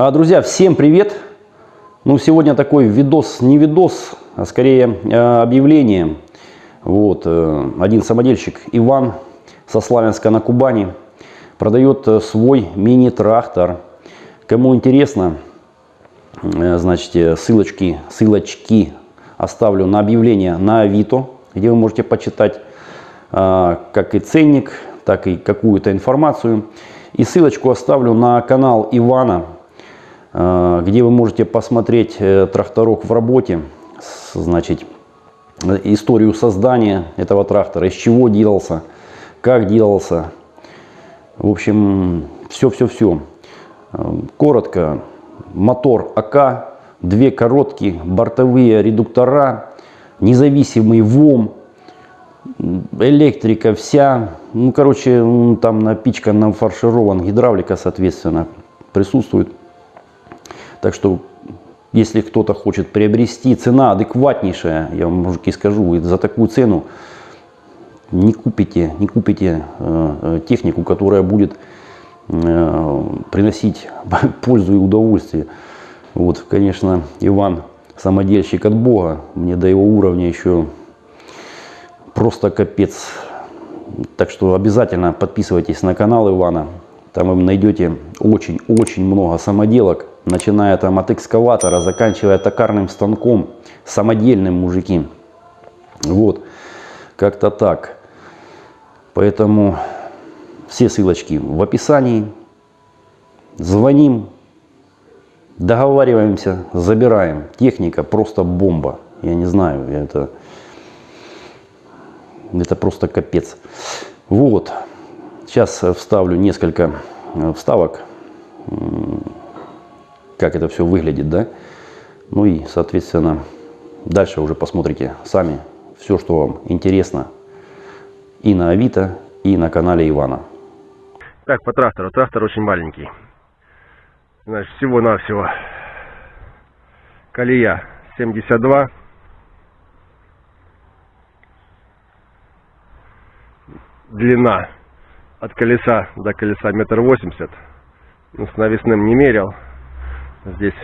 А, Друзья, всем привет! Ну, сегодня такой видос, не видос, а скорее э, объявление. Вот, э, один самодельщик Иван со Славянска на Кубани продает э, свой мини-трактор. Кому интересно, значит, ссылочки, ссылочки оставлю на объявление на Авито, где вы можете почитать э, как и ценник, так и какую-то информацию. И ссылочку оставлю на канал Ивана, где вы можете посмотреть э, тракторок в работе, значит, э, историю создания этого трактора, из чего делался, как делался. В общем, все-все-все. Коротко, мотор АК, две короткие бортовые редуктора, независимый ВОМ, электрика вся. Ну, короче, там напичкан, фарширован, гидравлика, соответственно, присутствует. Так что, если кто-то хочет приобрести, цена адекватнейшая, я вам, мужики, скажу, за такую цену не купите, не купите э, э, технику, которая будет э, приносить пользу и удовольствие. Вот, конечно, Иван самодельщик от Бога, мне до его уровня еще просто капец. Так что обязательно подписывайтесь на канал Ивана. Там вы найдете очень-очень много самоделок, начиная там от экскаватора, заканчивая токарным станком, самодельным мужики. Вот, как-то так. Поэтому все ссылочки в описании. Звоним, договариваемся, забираем. Техника просто бомба. Я не знаю, это, это просто капец. Вот. Сейчас вставлю несколько э, вставок, как это все выглядит, да. Ну и, соответственно, дальше уже посмотрите сами все, что вам интересно и на Авито, и на канале Ивана. Так, по трактору. Трактор очень маленький. Значит, всего-навсего колея 72. Длина от колеса до колеса метр восемьдесят. Ну, с навесным не мерил. Здесь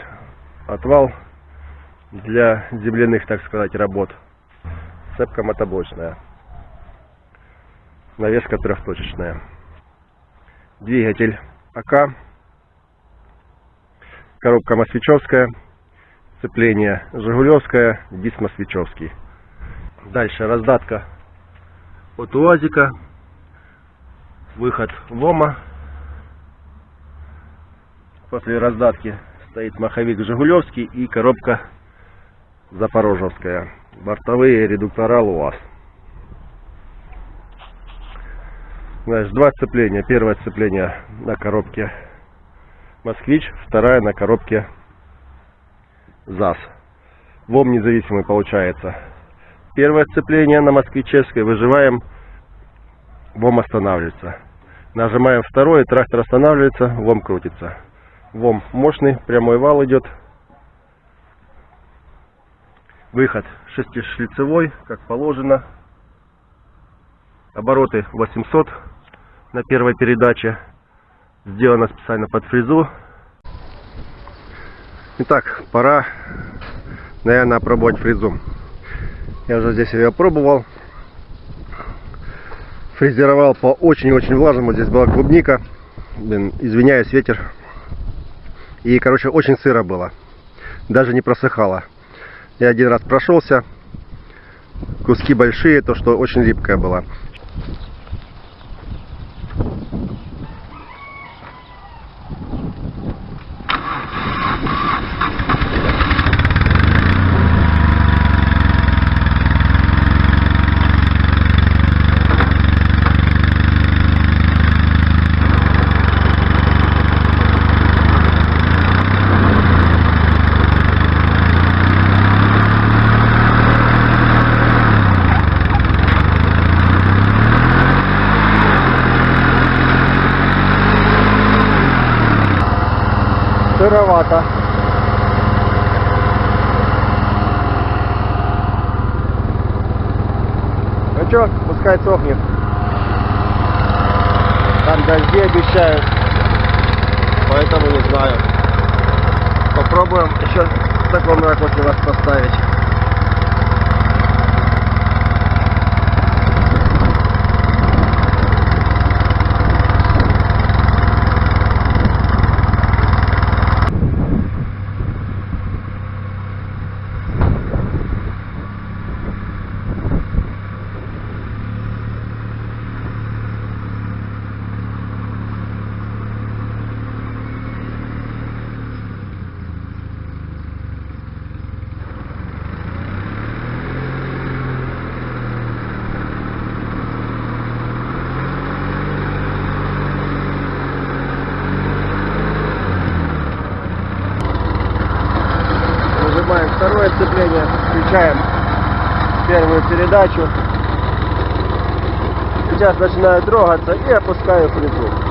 отвал для земляных, так сказать, работ. Цепка мотоблочная. Навеска трехточечная двигатель АК, коробка Москвичевская, сцепление Жигулевская, диск Москвичевский. Дальше раздатка от УАЗика, выход ВОМа. После раздатки стоит маховик Жигулевский и коробка Запорожевская. Бортовые редуктора ЛУАЗ. Значит, два сцепления. Первое сцепление на коробке Москвич, вторая на коробке ЗАЗ. ВОМ независимый получается. Первое сцепление на москвичевской выживаем, ВОМ останавливается. Нажимаем второе, трактор останавливается, ВОМ крутится. ВОМ мощный, прямой вал идет. Выход шестишлицевой, как положено. Обороты 800 на первой передаче. Сделано специально под фрезу. Итак, пора, наверное, опробовать фрезу. Я уже здесь ее пробовал. Фрезеровал по очень-очень влажному. Здесь была клубника. Блин, извиняюсь, ветер. И, короче, очень сыро было. Даже не просыхало. Я один раз прошелся. Куски большие, то что очень липкая была. Сыровато. Ну что, пускай сохнет. Там дожди обещают. Поэтому не знаю. попробуем еще в таком вас поставить. Нажимаем второе сцепление, включаем первую передачу. Сейчас начинаю трогаться и опускаю плиту.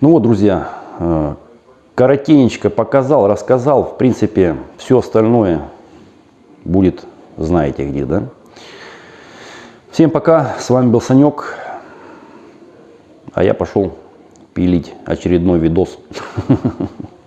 Ну вот, друзья, э, коротенечко показал, рассказал. В принципе, все остальное будет, знаете где, да? Всем пока, с вами был Санек, а я пошел пилить очередной видос.